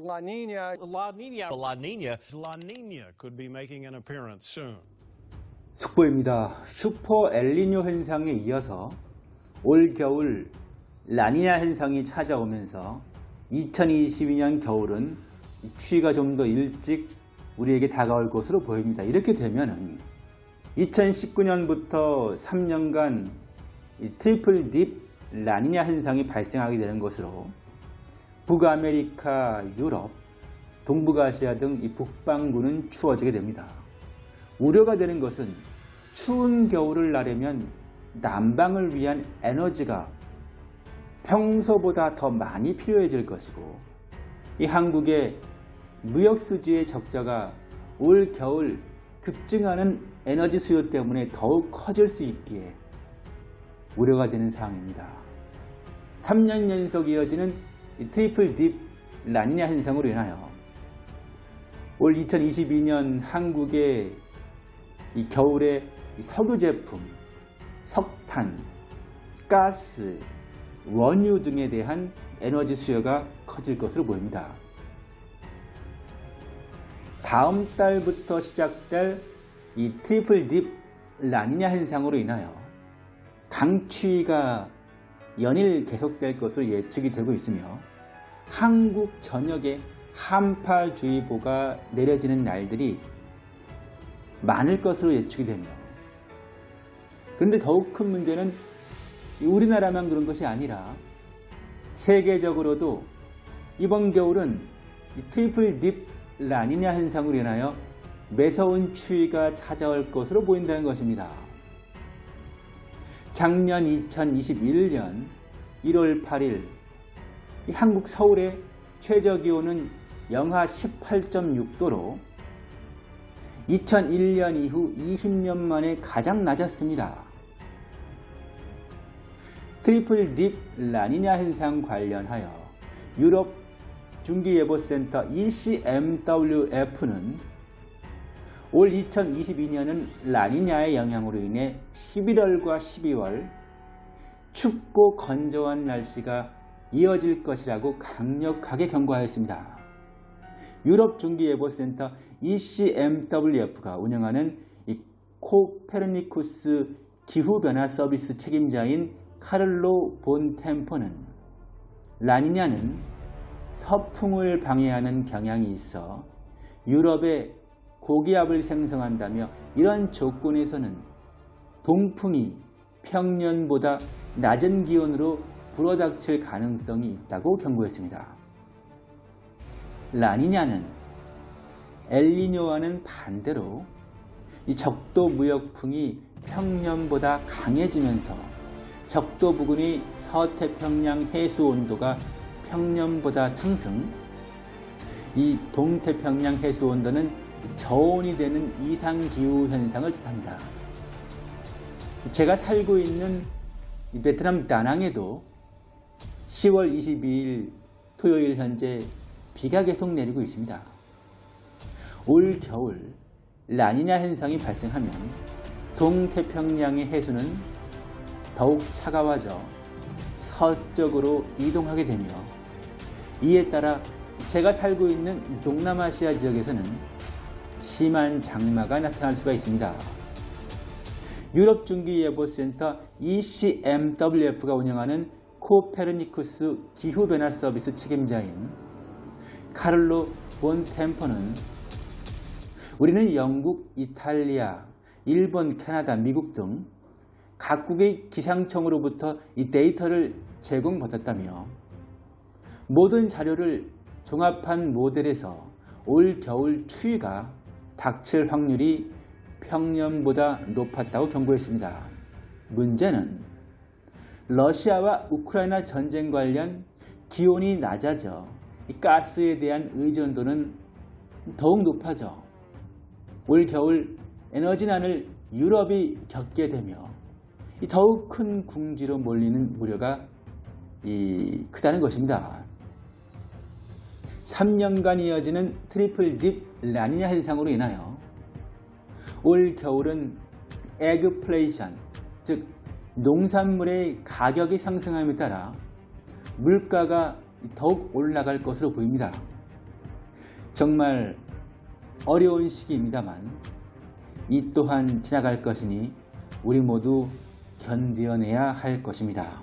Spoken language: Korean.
La Nina. La Nina. La Nina. La Nina could be making an appearance soon. 속보입니다. 슈퍼 엘리뇨 현상에 이어서 올 겨울 라니냐 현상이 찾아오면서 2022년 겨울은 추위가 좀 더 일찍 우리에게 다가올 것으로 보입니다. 이렇게 되면은 2019년부터 3년간 triple dip 라니냐 현상이 발생하게 되는 것으로 북아메리카, 유럽, 동북아시아 등 이 북반구는 추워지게 됩니다. 우려가 되는 것은 추운 겨울을 나려면 난방을 위한 에너지가 평소보다 더 많이 필요해질 것이고 이 한국의 무역수지의 적자가 올 겨울 급증하는 에너지 수요 때문에 더욱 커질 수 있기에 우려가 되는 상황입니다. 3년 연속 이어지는 triple dip 라니냐 현상으로 인하여 올 2022년 한국의 이 겨울에 석유 제품, 석탄, 가스, 원유 등에 대한 에너지 수요가 커질 것으로 보입니다. 다음 달부터 시작될 이 triple dip 라니냐 현상으로 인하여 강추위가 연일 계속될 것으로 예측이 되고 있으며 한국 전역에 한파주의보가 내려지는 날들이 많을 것으로 예측이 되며 그런데 더욱 큰 문제는 우리나라만 그런 것이 아니라 세계적으로도 이번 겨울은 triple dip 라니냐 현상으로 인하여 매서운 추위가 찾아올 것으로 보인다는 것입니다. 작년 2021년 1월 8일 한국 서울의 최저기온은 영하 18.6도로 2001년 이후 20년 만에 가장 낮았습니다. triple dip 라니냐 현상 관련하여 유럽 중기예보센터 ECMWF는 올 2022년은 라니냐의 영향으로 인해 11월과 12월 춥고 건조한 날씨가 이어질 것이라고 강력하게 경고하였습니다. 유럽 중기예보센터 ECMWF가 운영하는 코페르니쿠스 기후변화 서비스 책임자인 카를로 본 템퍼는 라니냐는 서풍을 방해하는 경향이 있어 유럽에 고기압을 생성한다며 이런 조건에서는 동풍이 평년보다 낮은 기온으로 불어닥칠 가능성이 있다고 경고했습니다. 라니냐는 엘리뇨와는 반대로 이 적도 무역풍이 평년보다 강해지면서 적도 부근의 서태평양 해수 온도가 평년보다 상승, 이 동태평양 해수 온도는 저온이 되는 이상기후 현상을 뜻합니다. 제가 살고 있는 베트남 다낭에도 10월 22일 토요일 현재 비가 계속 내리고 있습니다. 올 겨울 라니냐 현상이 발생하면 동태평양의 해수는 더욱 차가워져 서쪽으로 이동하게 되며 이에 따라 제가 살고 있는 동남아시아 지역에서는 심한 장마가 나타날 수가 있습니다. 유럽중기예보센터 ECMWF가 운영하는 코페르니쿠스 기후변화 서비스 책임자인 카를로 본 템퍼는 우리는 영국, 이탈리아, 일본, 캐나다, 미국 등 각국의 기상청으로부터 이 데이터를 제공받았다며 모든 자료를 종합한 모델에서 올 겨울 추위가 닥칠 확률이 평년보다 높았다고 경고했습니다. 문제는 러시아와 우크라이나 전쟁 관련 기온이 낮아져 가스에 대한 의존도는 더욱 높아져 올 겨울 에너지난을 유럽이 겪게 되며 더욱 큰 궁지로 몰리는 우려가 크다는 것입니다. 3년간 이어지는 triple dip 라니냐 현상으로 인하여 올 겨울은 애그플레이션, 즉 농산물의 가격이 상승함에 따라 물가가 더욱 올라갈 것으로 보입니다. 정말 어려운 시기입니다만 이 또한 지나갈 것이니 우리 모두 견뎌내야 할 것입니다.